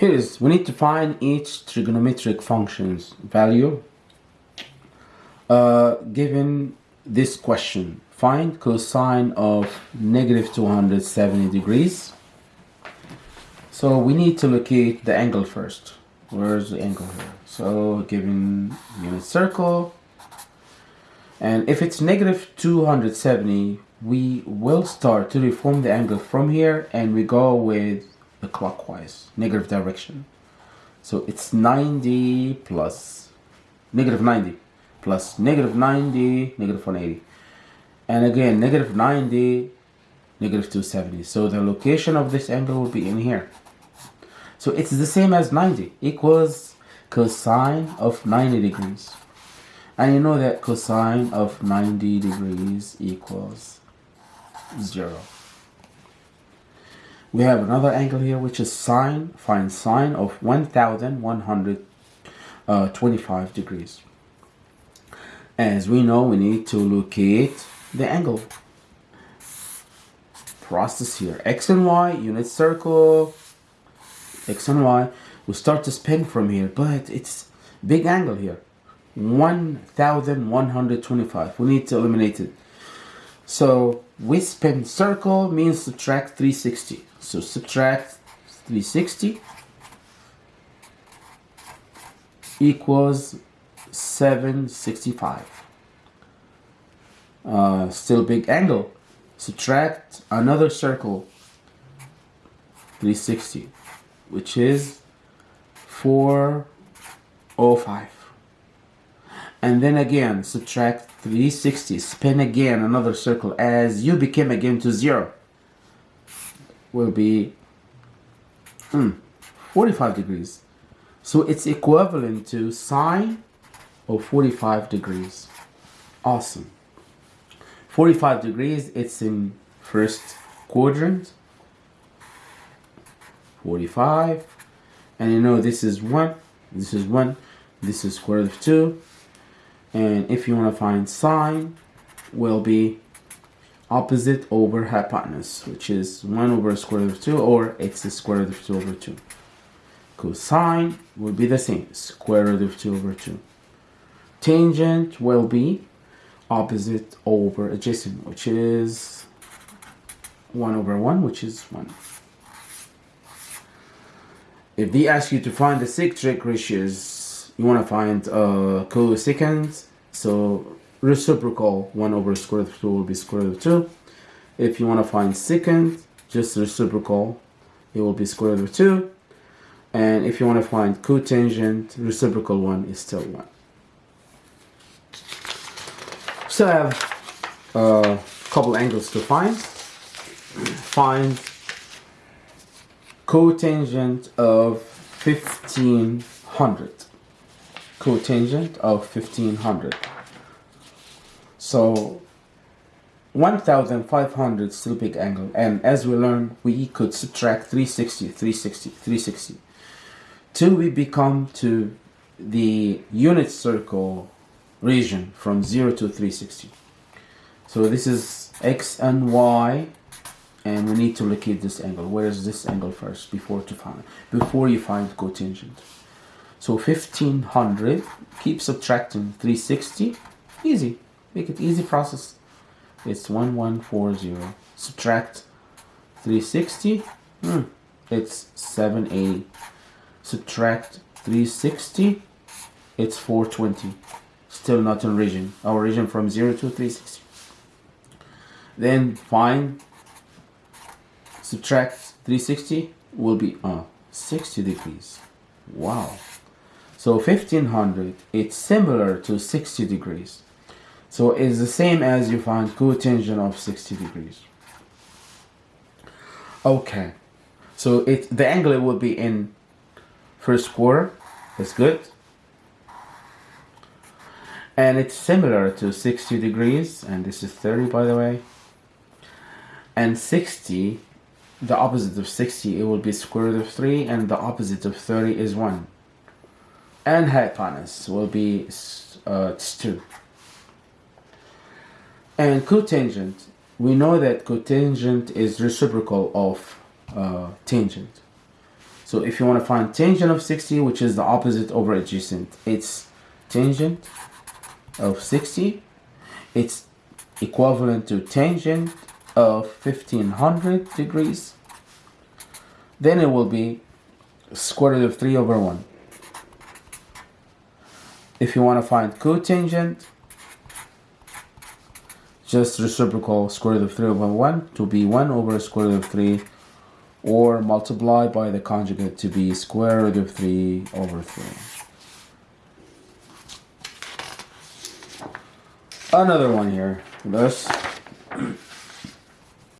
Here is, we need to find each trigonometric function's value uh, given this question. Find cosine of negative 270 degrees. So we need to locate the angle first. Where's the angle here? So given unit circle, and if it's negative 270, we will start to reform the angle from here and we go with the clockwise, negative direction. So it's 90 plus negative 90 plus negative 90, negative 180. And again, negative 90, negative 270. So the location of this angle will be in here. So it's the same as 90 equals cosine of 90 degrees. And you know that cosine of 90 degrees equals 0. We have another angle here which is sine, find sine of 1125 degrees. As we know, we need to locate the angle. Process here, x and y, unit circle, x and y. We start to spin from here, but it's big angle here. 1125 we need to eliminate it so we spin circle means subtract 360 so subtract 360 equals 765 uh, still big angle. Subtract another circle 360 which is 405 and then again subtract 360 spin again another circle as you became again to zero. Will be hmm, 45 degrees. So it's equivalent to sine of 45 degrees. Awesome. 45 degrees it's in first quadrant. 45 and you know this is 1 this is 1 this is square root of 2 and if you want to find sine will be opposite over hypotenuse which is 1 over square root of 2 or x square root of 2 over 2 cosine will be the same square root of 2 over 2 tangent will be opposite over adjacent which is 1 over 1 which is 1 if they ask you to find the secant ratios you want to find uh, cosecant so reciprocal 1 over square root of 2 will be square root of 2 if you want to find secant just reciprocal it will be square root of 2 and if you want to find cotangent reciprocal 1 is still 1 so I have a couple angles to find. Find cotangent of 1500 cotangent of 1500 so 1500 still big angle and as we learned we could subtract 360 360 360 till we become to the unit circle region from 0 to 360 so this is x and y and we need to locate this angle. Where is this angle first? Before to find before you find cotangent so 1500, keep subtracting 360, easy, make it easy process. It's 1140, subtract 360, hmm, it's 780. Subtract 360, it's 420. Still not in region, our region from 0 to 360. Then find, subtract 360 will be uh, 60 degrees. Wow. So 1500, it's similar to 60 degrees. So it's the same as you find cotangent of 60 degrees. Okay, so it the angle will be in first quarter. That's good. And it's similar to 60 degrees, and this is 30 by the way. And 60, the opposite of 60, it will be square root of 3, and the opposite of 30 is 1 and hypotenuse will be uh, 2. And cotangent, we know that cotangent is reciprocal of uh, tangent. So if you want to find tangent of 60, which is the opposite over adjacent, it's tangent of 60. It's equivalent to tangent of 1500 degrees. Then it will be square root of 3 over 1. If you want to find cotangent, just reciprocal square root of 3 over 1 to be 1 over square root of 3 or multiply by the conjugate to be square root of 3 over 3. Another one here. This